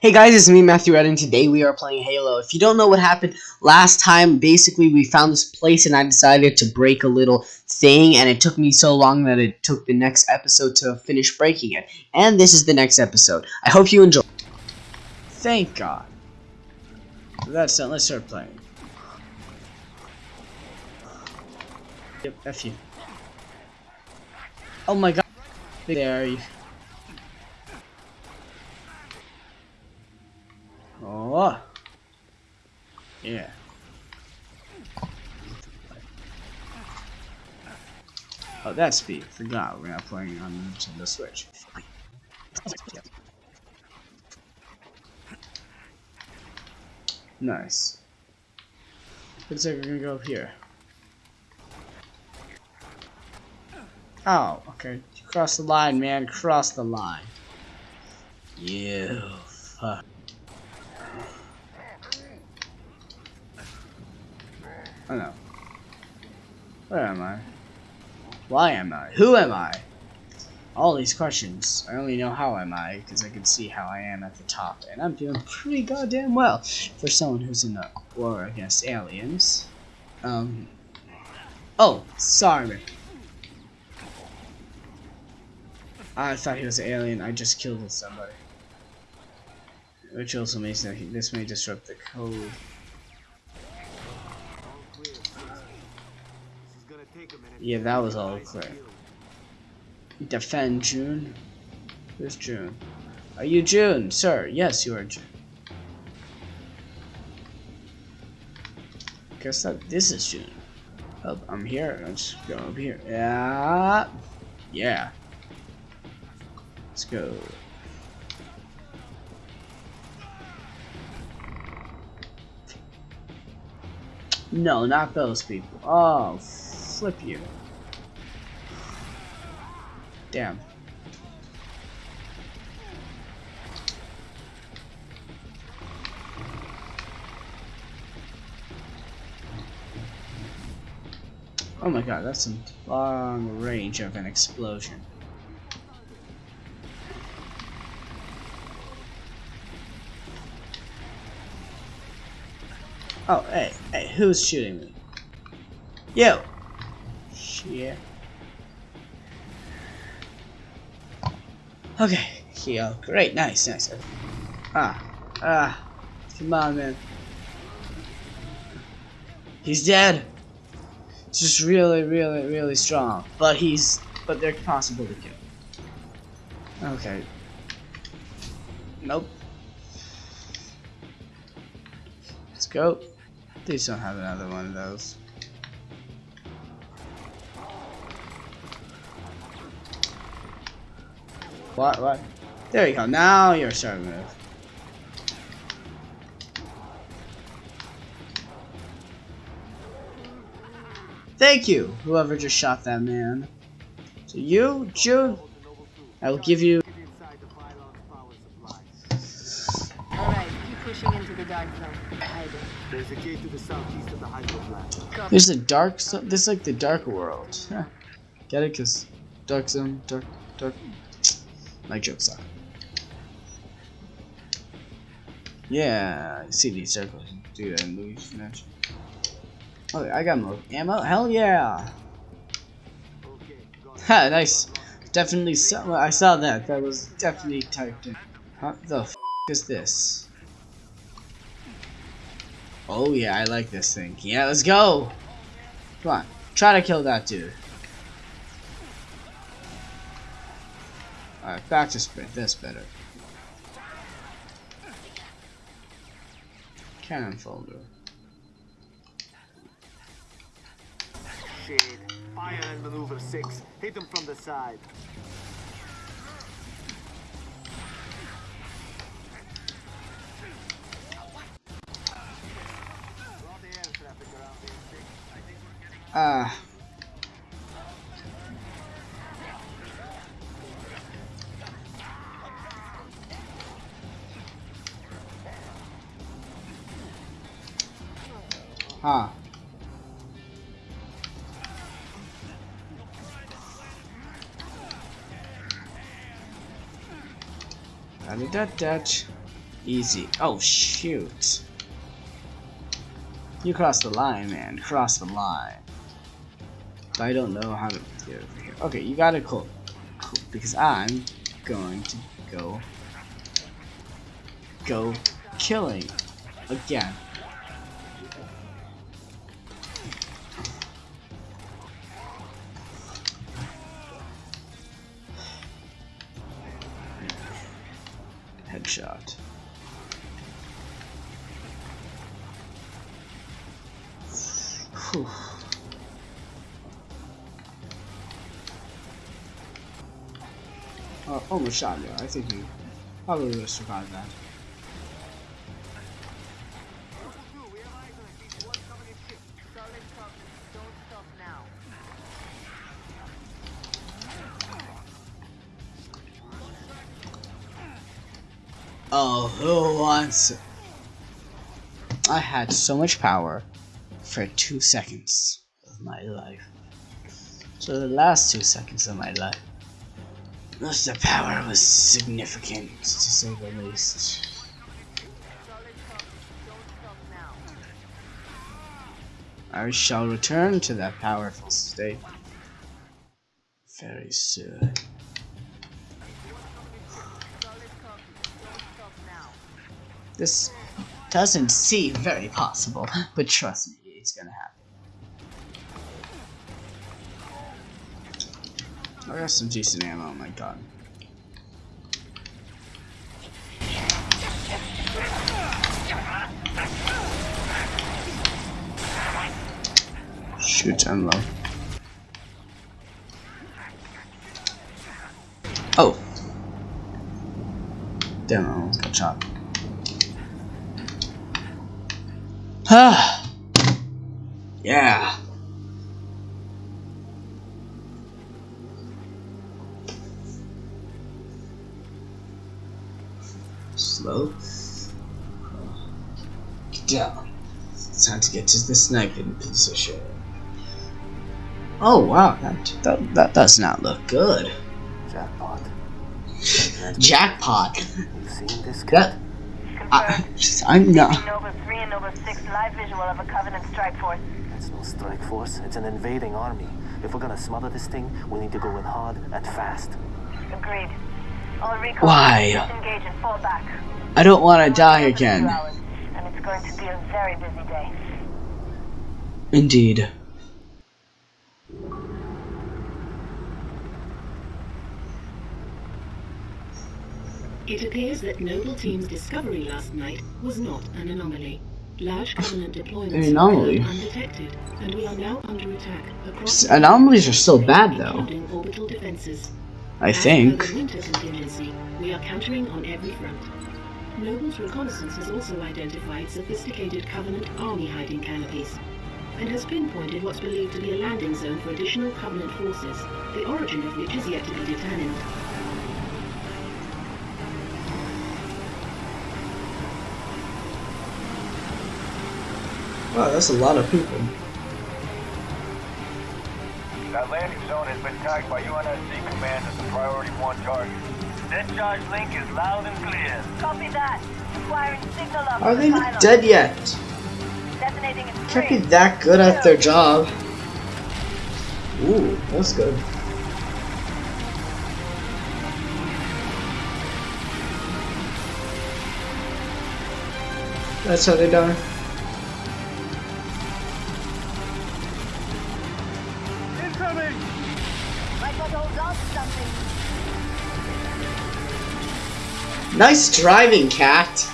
Hey guys, it's me, Matthew Red, and today we are playing Halo. If you don't know what happened last time, basically we found this place and I decided to break a little thing, and it took me so long that it took the next episode to finish breaking it. And this is the next episode. I hope you enjoy. Thank God. That's done. Let's start playing. Yep, F you. Oh my god. There you. Oh. Yeah. Oh, that's speed. Forgot we're not playing on Nintendo Switch. Nice. Looks like we're gonna go up here. Oh, okay. Cross the line, man. Cross the line. You fuck. Oh no. Where am I? Why am I? Who am I? All these questions. I only know how am I because I can see how I am at the top, and I'm doing pretty goddamn well for someone who's in a war against aliens. Um. Oh, sorry. Man. I thought he was an alien. I just killed somebody. Which also means that he, this may disrupt the code. Yeah, that was all clear. Defend Jun. Who's Jun? Are you Jun, sir? Yes, you are Jun. Guess that this is Jun. Oh, I'm here. Let's go up here. Yeah. Yeah. Let's go. No, not those people. Oh, flip you. Damn. Oh my god, that's a long range of an explosion. Oh, hey, hey, who's shooting me? You! Shit. Okay, heal. Great, nice, nice. Ah, ah, come on, man. He's dead. Just really, really, really strong. But he's, but they're possible to kill. Okay. Nope. Let's go. Please don't have another one of those. What, what? There you go. Now you're starting to move. Thank you, whoever just shot that man. So you, Jun, I will give you... Alright, keep pushing into the dark zone. There's a gate to the southeast of the hydro plant. There's a dark zone. This is like the dark world. Huh. Get it? Cause dark zone, dark, dark. My jokes suck. Yeah, see these circles. Movies. Match. Oh, I got more ammo. Hell yeah! Ha, nice. Definitely saw. I saw that. That was definitely typed in. What the f is this? Oh yeah, I like this thing. Yeah, let's go. Come on, try to kill that dude. Alright, back to sprint. That's better. Cannon folder. Shade. Fire and maneuver six. Hit them from the side. Draw I. Huh. Da da da da. Easy. Oh, shoot. You crossed the line, man. Cross the line. I don't know how to get over here. Okay, you got it cool. Cool. Because I'm going to go go killing again. Whew. Oh, almost shot you. I think you probably would have survived that. Oh, who wants it? I had so much power for two seconds of my life. So the last two seconds of my life. Of the power was significant, to say the least. I shall return to that powerful state very soon. This doesn't seem very possible, but trust me, it's gonna happen. I got some decent ammo, oh my god. Shoot, I'm low. Oh! Damn, I almost got shot. Ah! Yeah! Slow. Get down. It's time to get to the sniping position. Oh wow, that, that, that does not look good. Jackpot. Jackpot! You seen this That, I, I'm not. Noble 3 and Noble 6 live visual of a Covenant strike force. It's no strike force. It's an invading army. If we're gonna smother this thing, we need to go in hard and fast. Agreed. All recon Why? disengage and fall back. I don't want to die Another two again. hours, And it's going to be a very busy day. Indeed. It appears that Noble Team's discovery last night was not an anomaly. Large Covenant deployments An anomaly? undetected, and we are now under attack across Anomalies are still bad though. orbital defenses. I As think. winter contingency, we are countering on every front. Noble's reconnaissance has also identified sophisticated Covenant army hiding canopies, and has pinpointed what's believed to be a landing zone for additional Covenant forces, the origin of which is yet to be determined. Wow, that's a lot of people. That landing zone has been tagged by UNSC Command as a priority one target. Discharge link is loud and clear. Copy that. Acquiring signal up Are they not dead yet? Detonating in Can't be that good at their job. Ooh, that's good. That's how they die. Nice driving, Kat.